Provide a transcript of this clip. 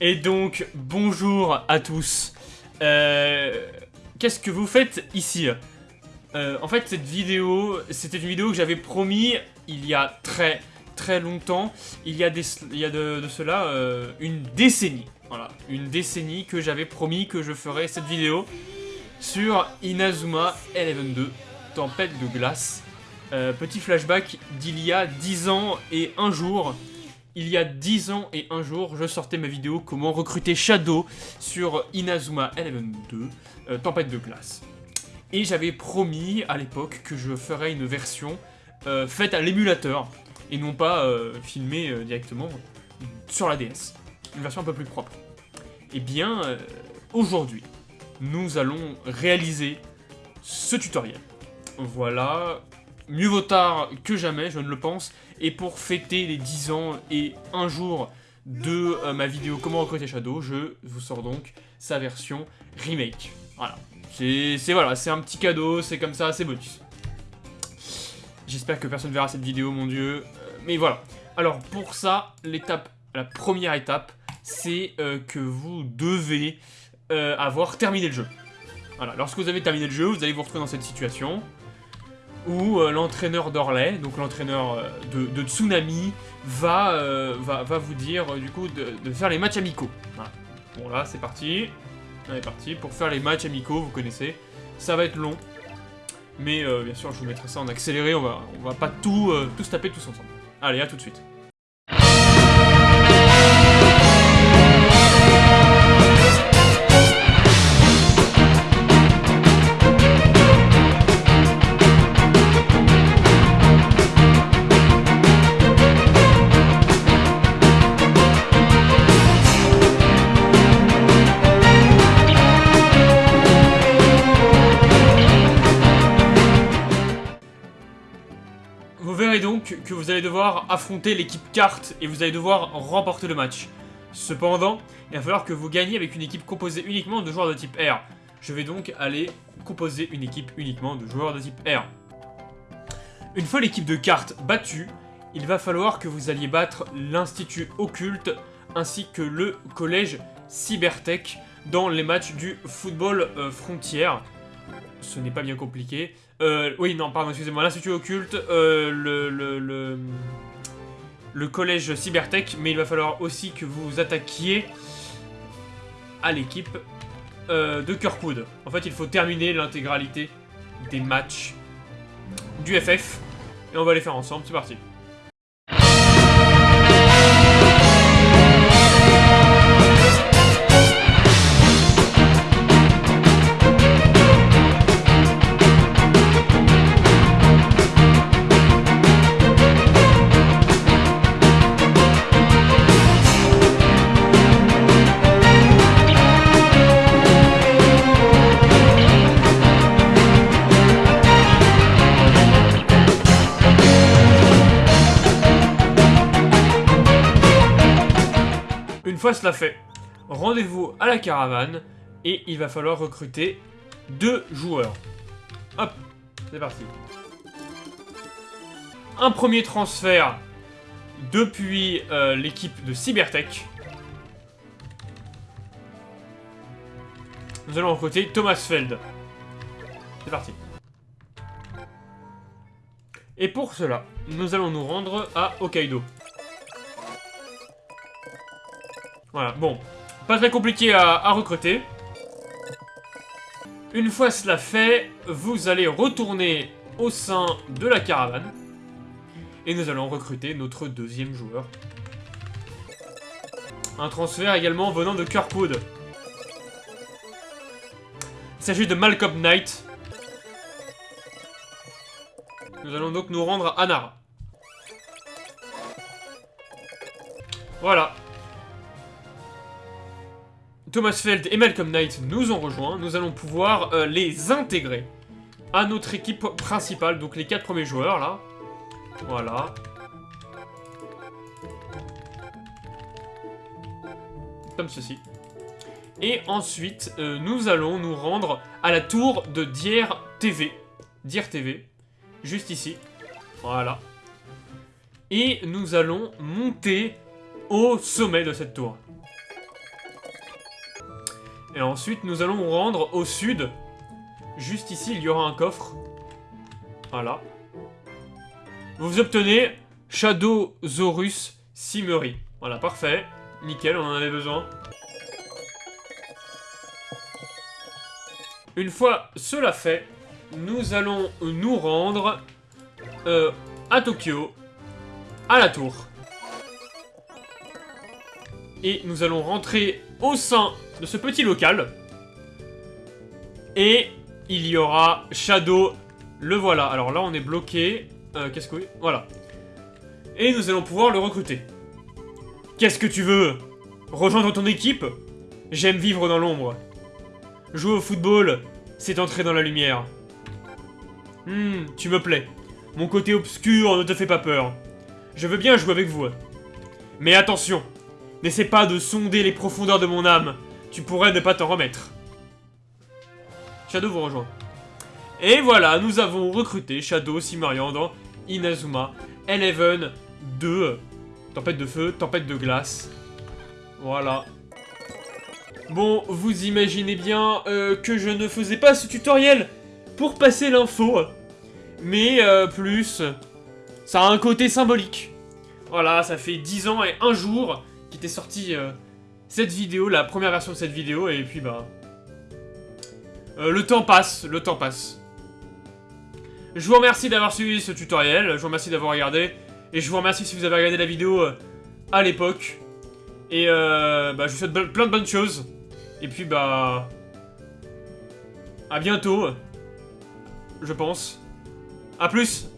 Et donc, bonjour à tous. Euh, Qu'est-ce que vous faites ici Euh, En fait, cette vidéo, c'était une vidéo que j'avais promis il y a très très longtemps. Il y a, des, il de, cela euh, une décennie. Voilà, une décennie que j'avais promis que je ferais cette vidéo sur Inazuma Eleven 2, Tempête de glace. Petit flashback d'il y a 10 ans et un jour. Il y a 10 ans et un jour, je sortais ma vidéo comment recruter Shadow sur Inazuma Eleven 2, euh, Tempête de glace. Et j'avais promis à l'époque que je ferais une version euh, faite à l'émulateur et non pas euh, filmée directement sur la DS. Une version un peu plus propre. Et bien, euh, aujourd'hui, nous allons réaliser ce tutoriel. Voilà, mieux vaut tard que jamais, je ne le pense. Et pour fêter les 10 ans et un jour de euh, ma vidéo Comment recruter Shadow, je vous sors donc sa version remake. Voilà, c'est voilà, un petit cadeau, c'est comme ça, c'est bonus. J'espère que personne verra cette vidéo, mon dieu. Euh, mais voilà. Alors pour ça, l'étape, la première étape, c'est euh, que vous devez avoir terminé le jeu. Voilà, lorsque vous avez terminé le jeu, vous allez vous retrouver dans cette situation où euh, l'entraîneur d'Orlais, donc l'entraîneur euh, de, Tsunami, va, euh, va, va vous dire euh, du coup de, faire les matchs amicaux. Bon là, c'est parti. On est parti pour faire les matchs amicaux, vous connaissez. Ça va être long. Mais bien sûr, je vous mettrai ça en accéléré, on va, on va pas tout, tout se taper tous ensemble. Allez, à tout de suite. Vous verrez donc que vous allez devoir affronter l'équipe carte et vous allez devoir remporter le match. Cependant, il va falloir que vous gagniez avec une équipe composée uniquement de joueurs de type R. Je vais donc aller composer une équipe uniquement de joueurs de type R. Une fois l'équipe de cartes battue, il va falloir que vous alliez battre l'Institut Occulte ainsi que le Collège Cybertech dans les matchs du football euh, frontière. Ce n'est pas bien compliqué. Euh, oui, non, pardon, excusez-moi. L'Institut Occulte, euh, le, le, le, Collège Cybertech, mais il va falloir aussi que vous vous attaquiez à l'équipe euh, de Kirkwood. En fait, il faut terminer l'intégralité des matchs du FF. Et on va les faire ensemble, c'est parti. Une fois cela fait, rendez-vous à la caravane et il va falloir recruter deux joueurs. Hop, c'est parti. Un premier transfert depuis euh, l'équipe de Cybertech. Nous allons recruter Thomas Feld. C'est parti. Et pour cela, nous allons nous rendre à Hokkaido. Voilà, bon. Pas très compliqué à, recruter. Une fois cela fait, vous allez retourner au sein de la caravane. Et nous allons recruter notre deuxième joueur. Un transfert également venant de Kirkwood. Il s'agit de Malcolm Knight. Nous allons donc nous rendre à Nara. Voilà. Thomas Feld et Malcolm Knight nous ont rejoints. Nous allons pouvoir euh, les intégrer à notre équipe principale. Donc les quatre premiers joueurs, là. Voilà. Comme ceci. Et ensuite, euh, nous allons nous rendre à la tour de Dier TV. Dier TV. Juste ici. Voilà. Et nous allons monter au sommet de cette tour. Et ensuite, nous allons rendre au sud. Juste ici, il y aura un coffre. Voilà. Vous obtenez Shadowsaurus Simery. Voilà, parfait. Nickel, on en avait besoin. Une fois cela fait, nous allons nous rendre euh, à Tokyo, à la tour. Et nous allons rentrer au sein de ce petit local. Et il y aura Shadow, le voilà. Alors là, on est bloqué. Euh, Qu'est-ce que... Voilà. Et nous allons pouvoir le recruter. Qu'est-ce que tu veux? Rejoindre ton équipe? J'aime vivre dans l'ombre. Jouer au football, c'est entrer dans la lumière. Hmm, tu me plais. Mon côté obscur ne te fait pas peur. Je veux bien jouer avec vous. Mais attention, n'essaie pas de sonder les profondeurs de mon âme. Tu pourrais ne pas t'en remettre. Shadow vous rejoint. Et voilà, nous avons recruté Shadow, Simarian dans Inazuma, Eleven, 2, Tempête de feu, tempête de glace. Voilà. Bon, vous imaginez bien euh, que je ne faisais pas ce tutoriel pour passer l'info. Mais euh, plus, ça a un côté symbolique. Voilà, ça fait 10 ans et un jour qu'était sortie euh, cette vidéo, la première version de cette vidéo, et puis bah... le temps passe, le temps passe. Je vous remercie d'avoir suivi ce tutoriel, je vous remercie d'avoir regardé, et je vous remercie si vous avez regardé la vidéo euh, à l'époque. Et euh, bah, je vous souhaite plein de bonnes choses. Et puis bah... À bientôt. Je pense. A plus